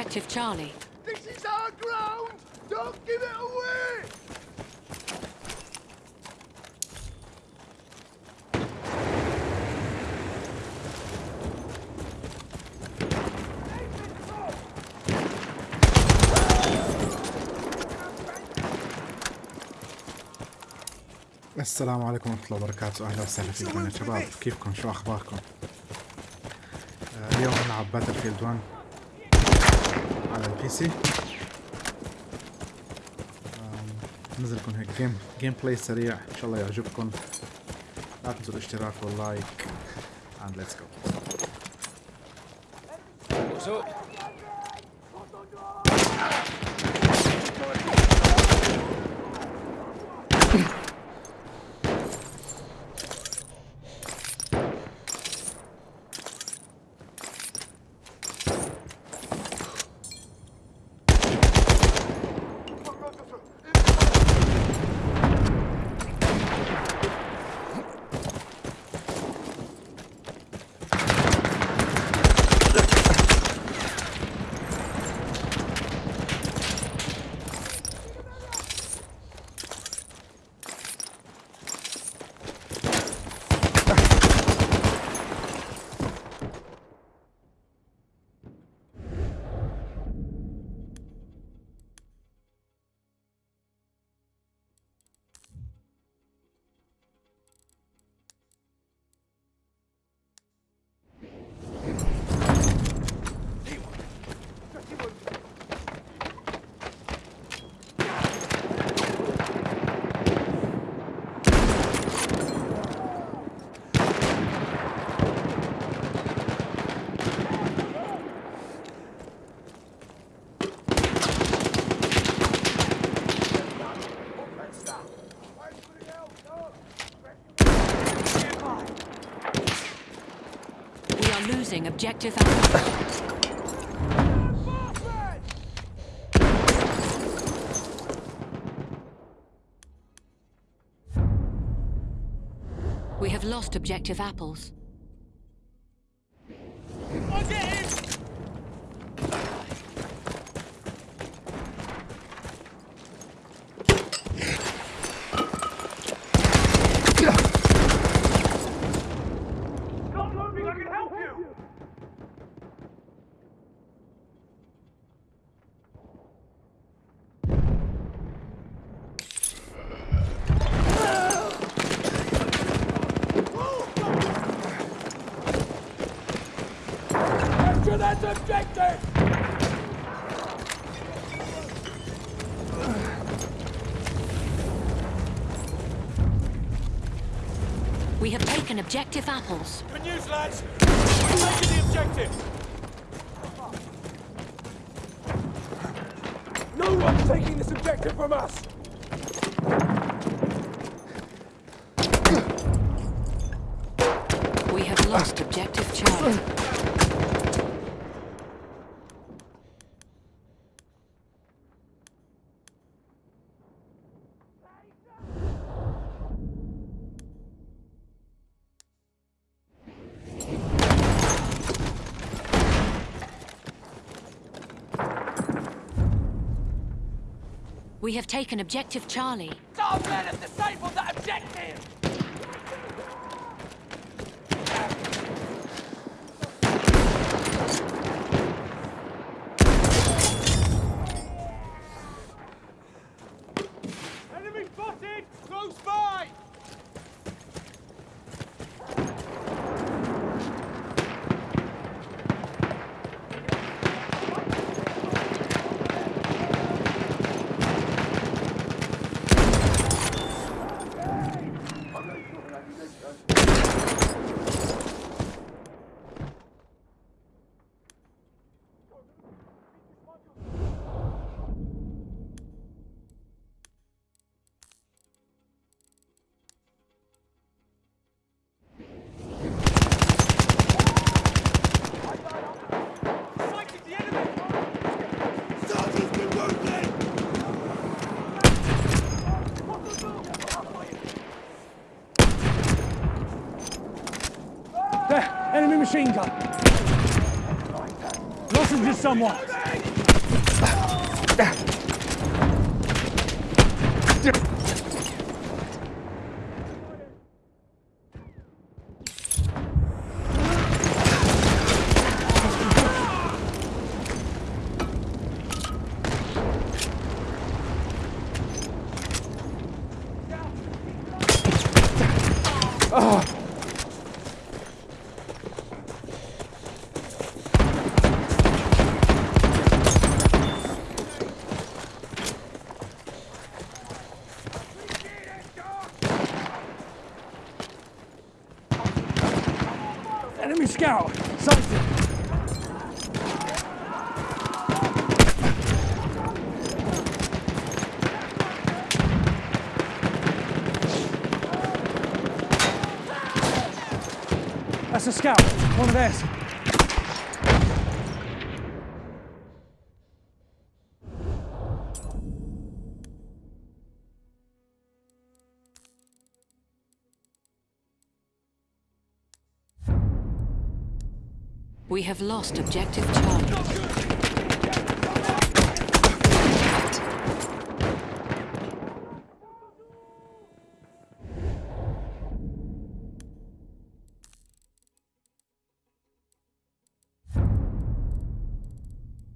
objective Charlie. This is our ground! Don't give it away! السلام عليكم ورحمة الله وبركاته أهلا وسهلا فيكم يا شباب كيفكم شو أخباركم اليوم نلعب باتل فيلد 1 على البي سي. آم، نزل لكم هيك جيم جيم بلاي سريع. إن شاء الله يعجبكم. لا تنسوا الاشتراك واللايك. And let's go. Objective. We have lost objective apples. Objective apples. Good news, lads. We're taking the objective. No one's taking this objective from us! We have lost objective Charlie. We have taken objective Charlie. Our men have disabled that objective! Enemy spotted! Close by! Sighted the enemy! Sergeant's been wounded! There! Enemy machine gun! Listen to someone. Enemy scout. Sighted. That's a scout. One of theirs. We have lost objective Charlie.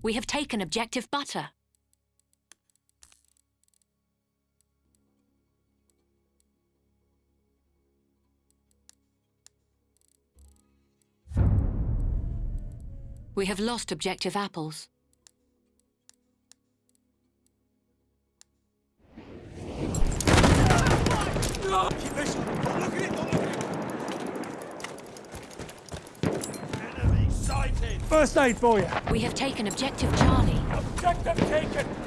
We have taken objective butter. We have lost objective apples. Keep this. Don't look at it. Don't look at it. Enemy sighted. First aid for you. We have taken objective Charlie. Objective taken.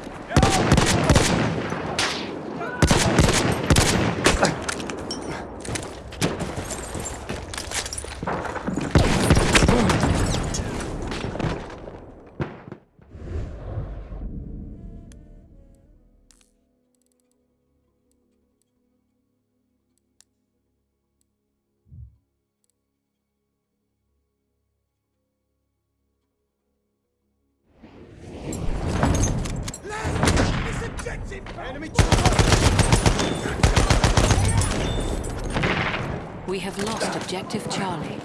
We have lost objective Charlie.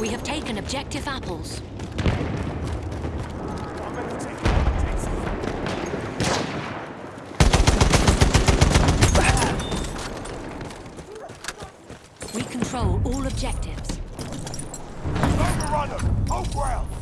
We have taken objective apples. We control all objectives. Overrunner. Hold ground.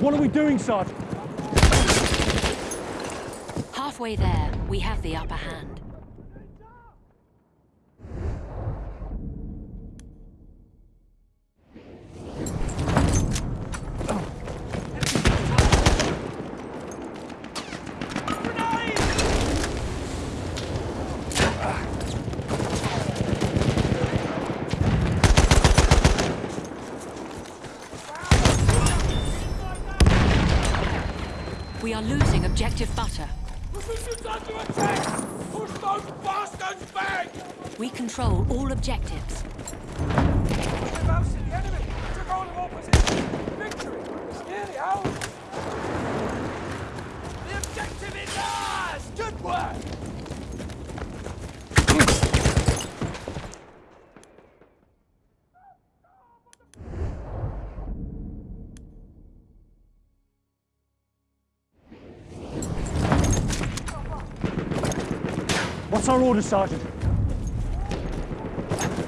What are we doing, Sergeant? Halfway there, we have the upper hand. We are losing objective butter. Positions under attack. Push those bastards back. We control all objectives. We've ousted the enemy. Took hold of all positions. Victory. It's nearly ours. What's our order, Sergeant?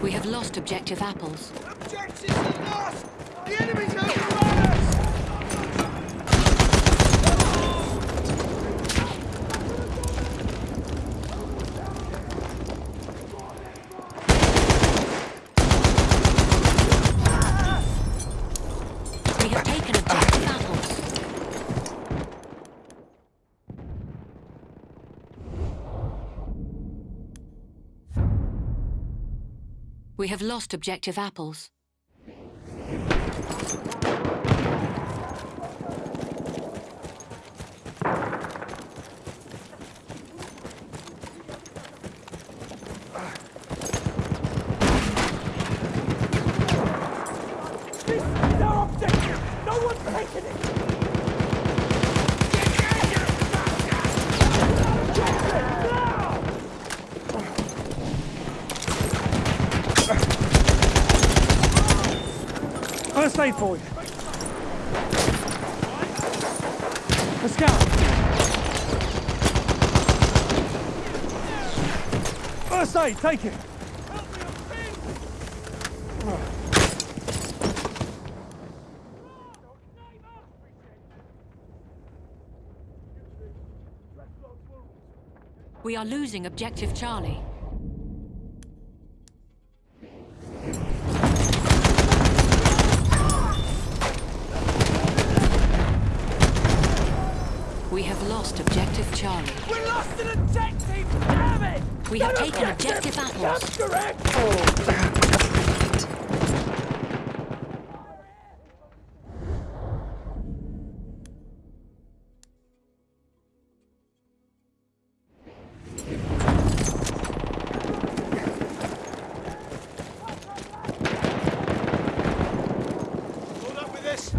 We have lost objective apples. Objectives lost! The enemy's overrun us! We have lost objective apples. This is our objective! No one's taking it! For you. Let's go. First aid, take it. We are losing objective Charlie. We have An taken objective apples. That's correct! Hold up with this.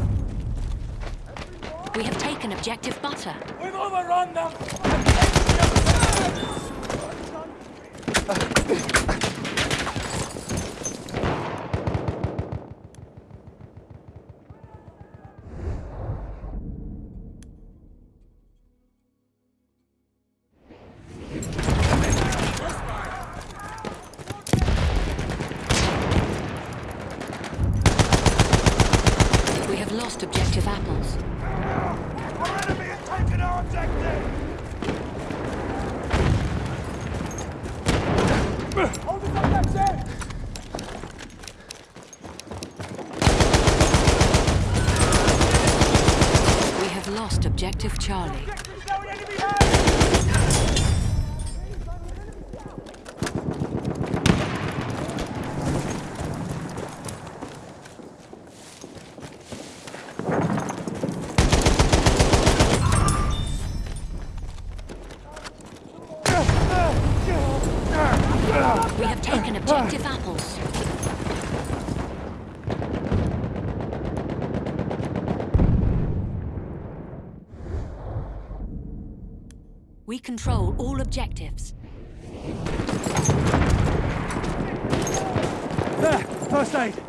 We have taken objective butter. We've overrun them! We have lost objective apples. Our enemy has taken our objective! Hold us up, that's it! We have lost objective Charlie. We have taken objective apples. We control all objectives. There, first aid.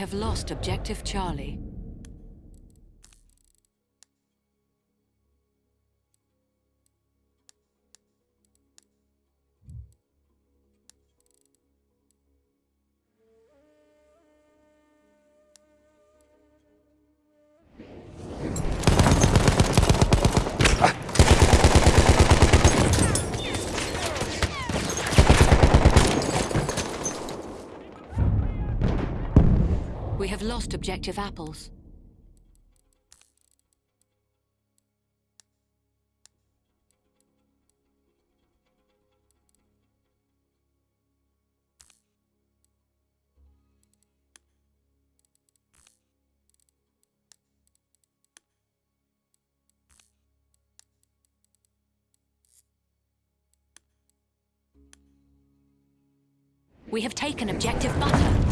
have lost objective Charlie. Have lost objective apples. We have taken objective butter.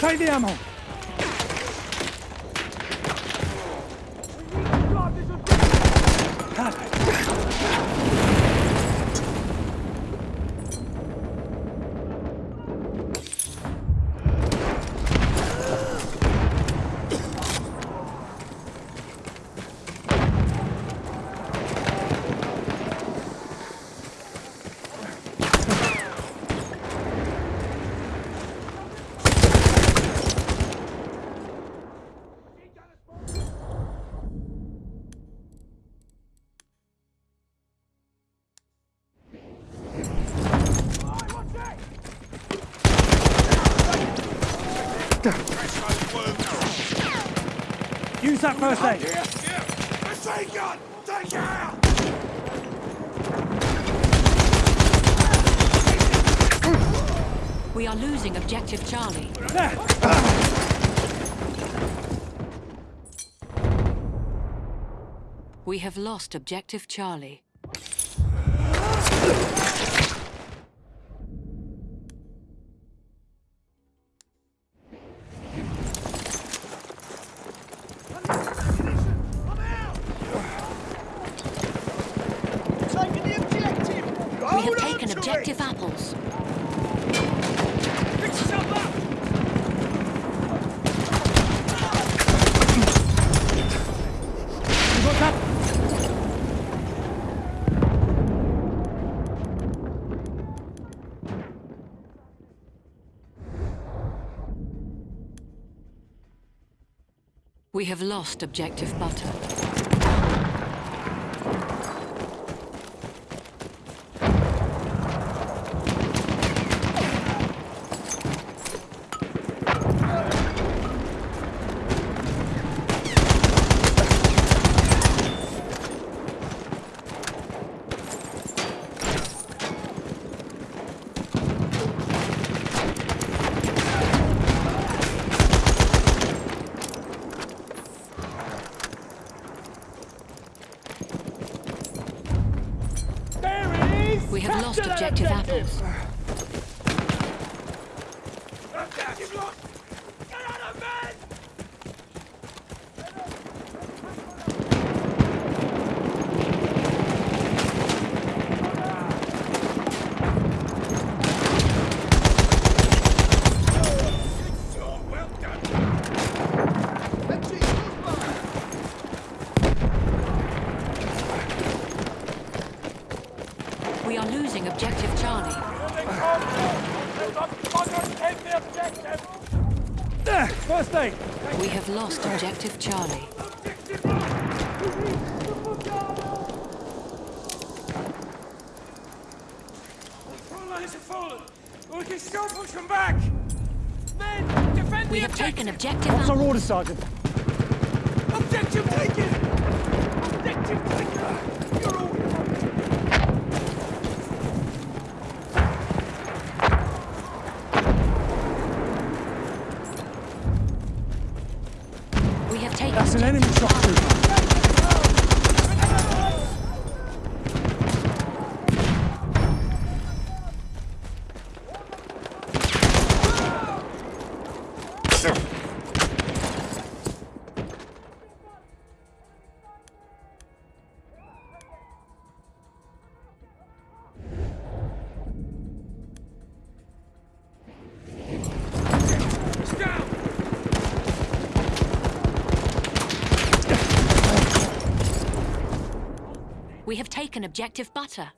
Take the ammo. First aid. Yeah! Machine gun! Take out! We are losing objective Charlie. There. We have lost objective Charlie. We have lost objective butter. There it is. We have lost Capture that objective apples. Objective lost! Get out of bed! So well done! Let's see We are losing objective Charlie. There. First aid. We have lost objective Charlie. Front lines have fallen. We can still push them back. Men, defend We the have taken objective. objective What's our order, Sergeant? Objective taken! Objective taken! We have taken objective butter.